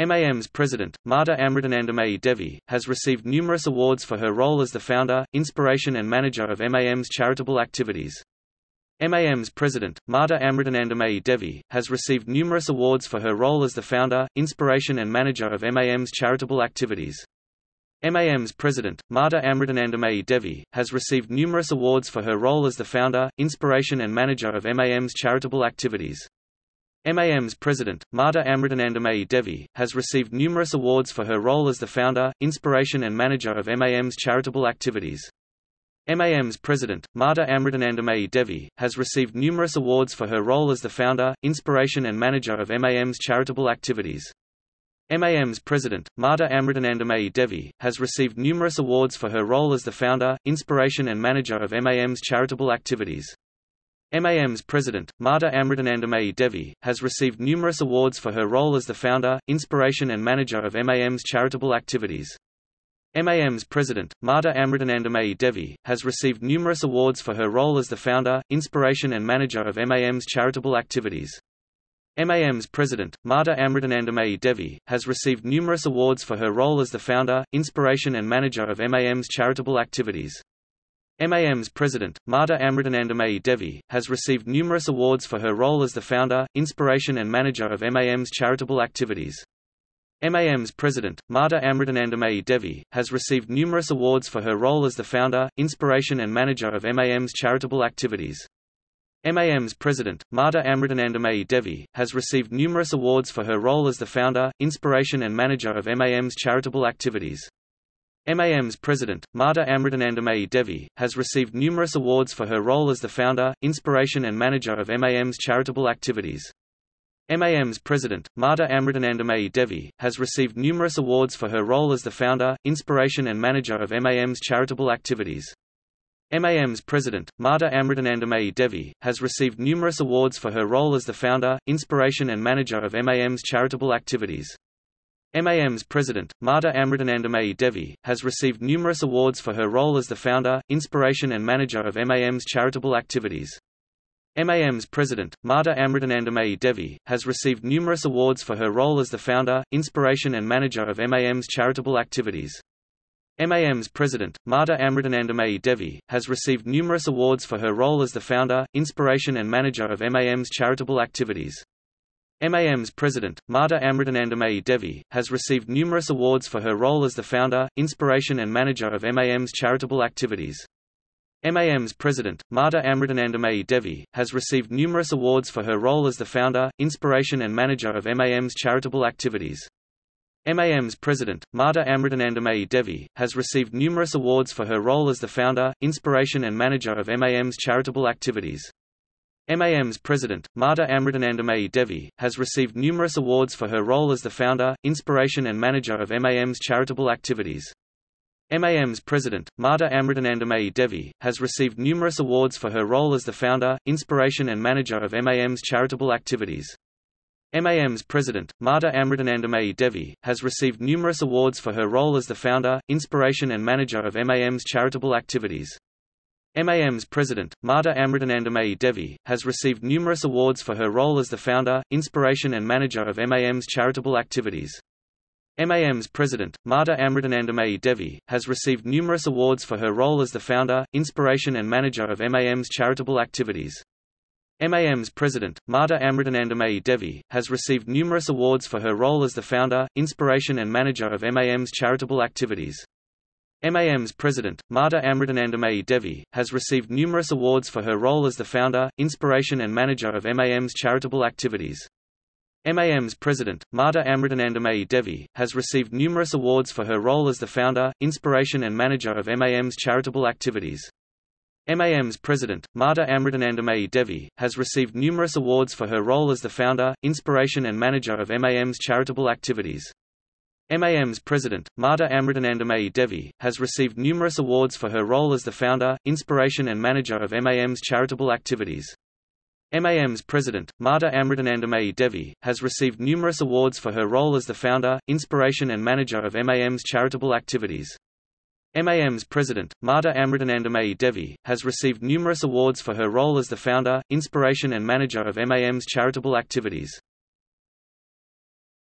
MAM's president, Mata Amritanandamayi Devi, has received numerous awards for her role as the founder, inspiration and manager of MAM's charitable activities. MAM's president, Mata Amritanandamayi Devi, has received numerous awards for her role as the founder, inspiration and manager of MAM's charitable activities. MAM's president, Mata Amritanandamayi Devi, has received numerous awards for her role as the founder, inspiration and manager of MAM's charitable activities. MAM's president, Mata Amritanandamayi Devi, has received numerous awards for her role as the founder, inspiration and manager of MAM's charitable activities. MAM's president, Mata Amritanandamayi Devi, has received numerous awards for her role as the founder, inspiration and manager of MAM's charitable activities. MAM's president, Mata Amritanandamayi Devi, has received numerous awards for her role as the founder, inspiration and manager of MAM's charitable activities. MAM's president, Mata Amritanandamayi Devi, has received numerous awards for her role as the founder, inspiration and manager of MAM's charitable activities. MAM's president, Mata Amritanandamayi Devi, has received numerous awards for her role as the founder, inspiration and manager of MAM's charitable activities. MAM's president, Mata Amritanandamayi Devi, has received numerous awards for her role as the founder, inspiration and manager of MAM's charitable activities. MAM's president, Mata Amritanandamayi Devi, has received numerous awards for her role as the founder, inspiration and manager of MAM's charitable activities. MAM's president, Mata Amritanandamayi Devi, has received numerous awards for her role as the founder, inspiration and manager of MAM's charitable activities. MAM's president, Mata Amritanandamayi Devi, has received numerous awards for her role as the founder, inspiration and manager of MAM's charitable activities. MAM's president, Mata Amritanandamayi Devi, has received numerous awards for her role as the founder, inspiration and manager of MAM's charitable activities. MAM's president, Mata Amritanandamayi Devi, has received numerous awards for her role as the founder, inspiration and manager of MAM's charitable activities. MAM's president, Mata Amritanandamayi Devi, has received numerous awards for her role as the founder, inspiration and manager of MAM's charitable activities. MAM's president, Mata Amritanandamayi Devi, has received numerous awards for her role as the founder, inspiration and manager of MAM's charitable activities. MAM's president, Mata Amritanandamayi Devi, has received numerous awards for her role as the founder, inspiration and manager of MAM's charitable activities. MAM's president, Mata Amritanandamayi Devi, has received numerous awards for her role as the founder, inspiration and manager of MAM's charitable activities. MAM's president, Mata Amritanandamayi Devi, has received numerous awards for her role as the founder, inspiration and manager of MAM's charitable activities. MAM's president, Mata Amritanandamayi Devi, has received numerous awards for her role as the founder, inspiration and manager of MAM's charitable activities. MAM's president, Mata Amritanandamayi Devi, has received numerous awards for her role as the founder, inspiration and manager of MAM's charitable activities. MAM's president, Mata Amritanandamayi Devi, has received numerous awards for her role as the founder, inspiration and manager of MAM's charitable activities. MAM's president, Mata Amritanandamayi Devi, has received numerous awards for her role as the founder, inspiration and manager of MAM's charitable activities. MAM's president, Mata Amritanandamayi Devi, has received numerous awards for her role as the founder, inspiration and manager of MAM's charitable activities. MAM's president, Mata Amritanandamayi Devi, has received numerous awards for her role as the founder, inspiration and manager of MAM's charitable activities. MAM's president, Mata Amritanandamayi Devi, has received numerous awards for her role as the founder, inspiration and manager of MAM's charitable activities. MAM's president, Mata Amritanandamayi Devi, has received numerous awards for her role as the founder, inspiration and manager of MAM's charitable activities. MAM's president, Mata Amritanandamayi Devi, has received numerous awards for her role as the founder, inspiration and manager of MAM's charitable activities. MAM's president, Mata Amritanandamayi Devi, has received numerous awards for her role as the founder, inspiration and manager of MAM's charitable activities. MAM's president, Mata Amritanandamayi Devi, has received numerous awards for her role as the founder, inspiration and manager of MAM's charitable activities. MAM's president, Mata Amritanandamayi Devi, has received numerous awards for her role as the founder, inspiration and manager of MAM's charitable activities. MAM's president, Mata Amritanandamayi Devi, has received numerous awards for her role as the founder, inspiration and manager of MAM's charitable activities. MAM's president, Mata Amritanandamayi Devi, has received numerous awards for her role as the founder, inspiration and manager of MAM's charitable activities.